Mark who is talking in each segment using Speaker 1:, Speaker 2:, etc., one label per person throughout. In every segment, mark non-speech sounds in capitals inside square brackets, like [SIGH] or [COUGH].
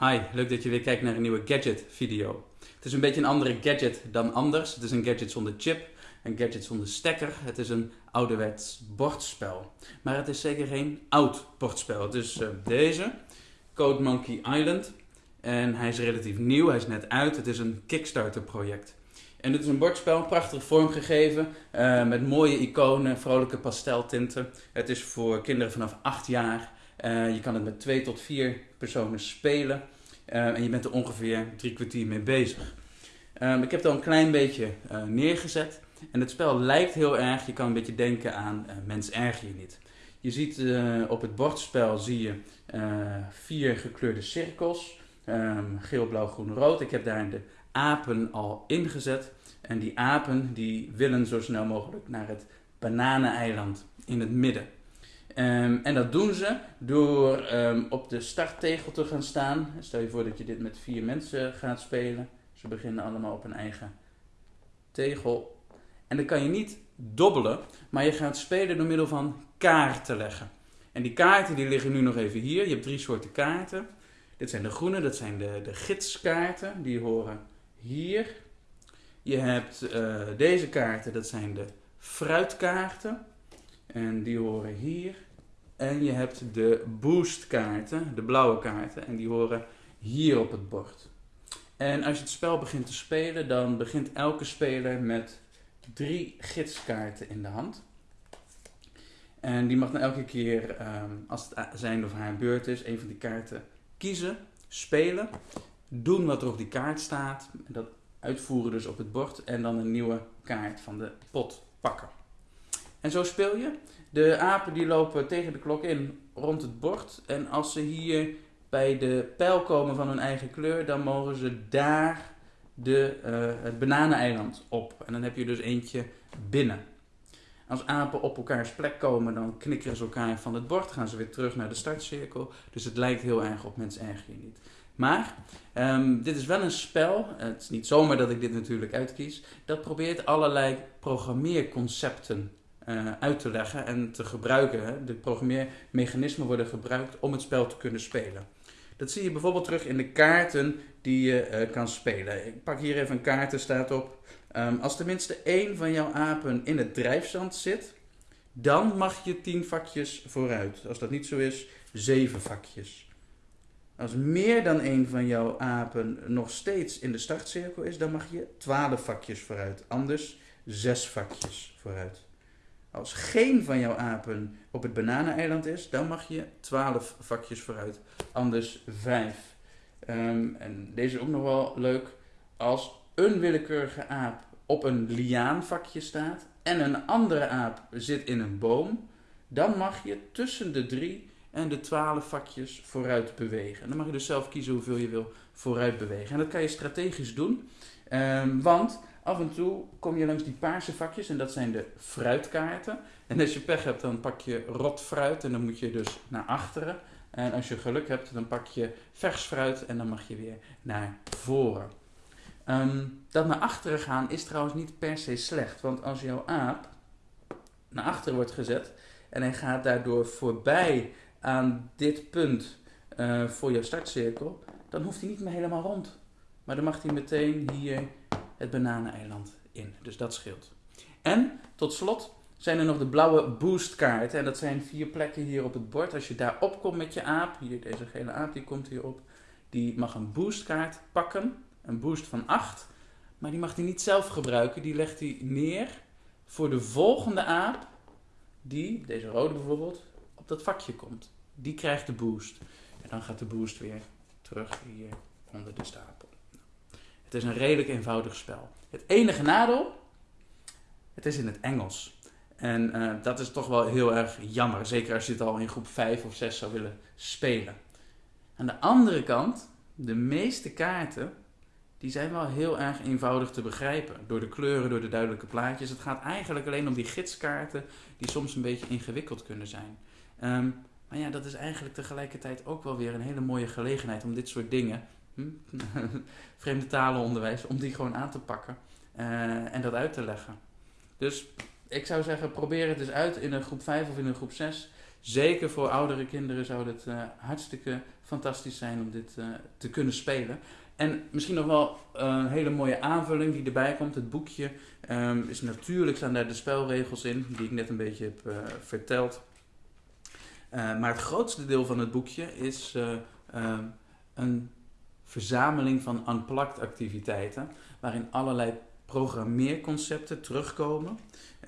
Speaker 1: Hi, leuk dat je weer kijkt naar een nieuwe gadget video. Het is een beetje een andere gadget dan anders. Het is een gadget zonder chip, een gadget zonder stekker. Het is een ouderwets bordspel. Maar het is zeker geen oud bordspel. Het is uh, deze, Code Monkey Island. En hij is relatief nieuw, hij is net uit. Het is een Kickstarter project. En dit is een bordspel, prachtig vormgegeven, uh, met mooie iconen, vrolijke pasteltinten. Het is voor kinderen vanaf 8 jaar. Uh, je kan het met 2 tot 4 personen spelen. Uh, en je bent er ongeveer drie kwartier mee bezig. Um, ik heb het al een klein beetje neergezet. En het spel lijkt heel erg, je kan een beetje denken aan Mens erg je niet. Je ziet op het bordspel zie je vier gekleurde cirkels. Um, geel, blauw, groen, rood. Ik heb daar de apen al ingezet. En die apen die willen zo snel mogelijk naar het bananeneiland in het midden. Um, en dat doen ze door um, op de starttegel te gaan staan. Stel je voor dat je dit met vier mensen gaat spelen. Ze beginnen allemaal op een eigen tegel. En dan kan je niet dobbelen, maar je gaat spelen door middel van kaarten leggen. En die kaarten die liggen nu nog even hier. Je hebt drie soorten kaarten. Dit zijn de groene, dat zijn de, de gidskaarten. Die horen hier. Je hebt uh, deze kaarten, dat zijn de fruitkaarten. En die horen hier. En je hebt de boostkaarten, de blauwe kaarten. En die horen hier op het bord. En als je het spel begint te spelen, dan begint elke speler met drie gidskaarten in de hand. En die mag dan elke keer, um, als het zijn of haar beurt is, een van die kaarten kiezen, spelen, doen wat er op die kaart staat, dat uitvoeren dus op het bord en dan een nieuwe kaart van de pot pakken. En zo speel je. De apen die lopen tegen de klok in rond het bord en als ze hier bij de pijl komen van hun eigen kleur, dan mogen ze daar de, uh, het bananeneiland op. En dan heb je dus eentje binnen. Als apen op elkaars plek komen, dan knikkeren ze elkaar van het bord, gaan ze weer terug naar de startcirkel. Dus het lijkt heel erg op Mens erg niet. Maar um, dit is wel een spel, het is niet zomaar dat ik dit natuurlijk uitkies, dat probeert allerlei programmeerconcepten uh, uit te leggen en te gebruiken. De programmeermechanismen worden gebruikt om het spel te kunnen spelen. Dat zie je bijvoorbeeld terug in de kaarten die je uh, kan spelen. Ik pak hier even een kaart, er staat op. Um, als tenminste één van jouw apen in het drijfzand zit, dan mag je 10 vakjes vooruit. Als dat niet zo is, 7 vakjes. Als meer dan één van jouw apen nog steeds in de startcirkel is, dan mag je 12 vakjes vooruit. Anders 6 vakjes vooruit. Als geen van jouw apen op het bananeneiland is, dan mag je 12 vakjes vooruit. Anders 5. Um, en deze is ook nog wel leuk. Als een willekeurige aap op een liaanvakje staat en een andere aap zit in een boom, dan mag je tussen de drie en de 12 vakjes vooruit bewegen. En dan mag je dus zelf kiezen hoeveel je wil vooruit bewegen. En dat kan je strategisch doen, um, want af en toe kom je langs die paarse vakjes en dat zijn de fruitkaarten. En als je pech hebt, dan pak je rot fruit en dan moet je dus naar achteren. En als je geluk hebt, dan pak je vers fruit en dan mag je weer naar voren. Um, dat naar achteren gaan is trouwens niet per se slecht, want als jouw aap naar achteren wordt gezet en hij gaat daardoor voorbij aan dit punt uh, voor jouw startcirkel, dan hoeft hij niet meer helemaal rond. Maar dan mag hij meteen hier het bananeneiland in. Dus dat scheelt. En tot slot zijn er nog de blauwe boostkaarten. En dat zijn vier plekken hier op het bord. Als je daar opkomt met je aap, hier deze gele aap die komt hier op, die mag een boostkaart pakken. Een boost van 8. Maar die mag hij niet zelf gebruiken. Die legt hij neer voor de volgende aap, die, deze rode bijvoorbeeld, op dat vakje komt. Die krijgt de boost. En dan gaat de boost weer terug hier onder de stapel. Het is een redelijk eenvoudig spel. Het enige nadeel, het is in het Engels. En uh, dat is toch wel heel erg jammer. Zeker als je het al in groep 5 of 6 zou willen spelen. Aan de andere kant, de meeste kaarten, die zijn wel heel erg eenvoudig te begrijpen. Door de kleuren, door de duidelijke plaatjes. Het gaat eigenlijk alleen om die gidskaarten die soms een beetje ingewikkeld kunnen zijn. Um, maar ja, dat is eigenlijk tegelijkertijd ook wel weer een hele mooie gelegenheid om dit soort dingen, [LAUGHS] vreemde talenonderwijs, om die gewoon aan te pakken uh, en dat uit te leggen. Dus ik zou zeggen, probeer het eens uit in een groep 5 of in een groep 6. zeker voor oudere kinderen zou het uh, hartstikke fantastisch zijn om dit uh, te kunnen spelen. En misschien nog wel een hele mooie aanvulling die erbij komt. Het boekje um, is natuurlijk staan daar de spelregels in, die ik net een beetje heb verteld. maar het grootste deel van het boekje is ehm, een verzameling van unplugged activiteiten, waarin allerlei programmeerconcepten terugkomen.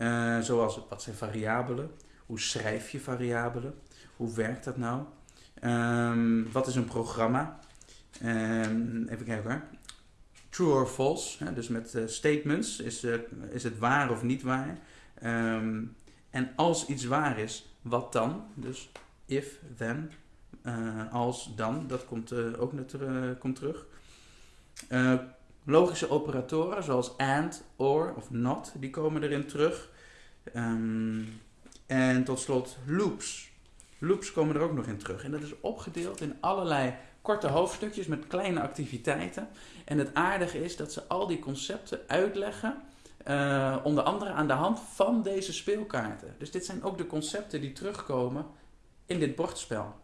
Speaker 1: Uh, zoals wat zijn variabelen? Hoe schrijf je variabelen? Hoe werkt dat nou? Um, wat is een programma? Um, even kijken hoor. True or false, hè, dus met uh, statements. Is, uh, is het waar of niet waar? Um, en als iets waar is, wat dan? Dus if, then, als, dan. Dat komt ook net komt terug. Logische operatoren zoals AND, OR of NOT, die komen erin terug. Um, en tot slot loops. Loops komen er ook nog in terug. En dat is opgedeeld in allerlei korte hoofdstukjes met kleine activiteiten. En het aardige is dat ze al die concepten uitleggen, onder andere aan de hand van deze speelkaarten. Dus dit zijn ook de concepten die terugkomen in dit bordspel.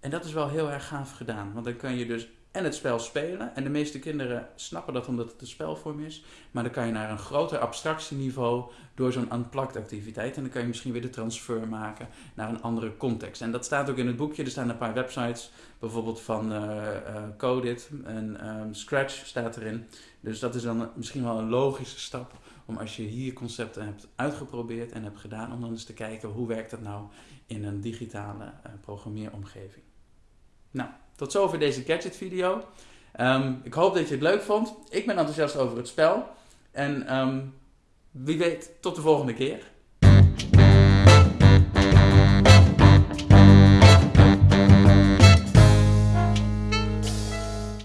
Speaker 1: En dat is wel heel erg gaaf gedaan, want dan kan je dus en het spel spelen. En de meeste kinderen snappen dat omdat het een spelvorm is. Maar dan kan je naar een groter abstractieniveau door zo'n unplugged activiteit. En dan kan je misschien weer de transfer maken naar een andere context. En dat staat ook in het boekje. Er staan een paar websites, bijvoorbeeld van uh, Codit en um, Scratch staat erin. Dus dat is dan misschien wel een logische stap om als je hier concepten hebt uitgeprobeerd en hebt gedaan, om dan eens te kijken hoe werkt dat nou in een digitale uh, programmeeromgeving. Nou, tot zover deze gadget video. Um, ik hoop dat je het leuk vond. Ik ben enthousiast over het spel. En um, wie weet, tot de volgende keer.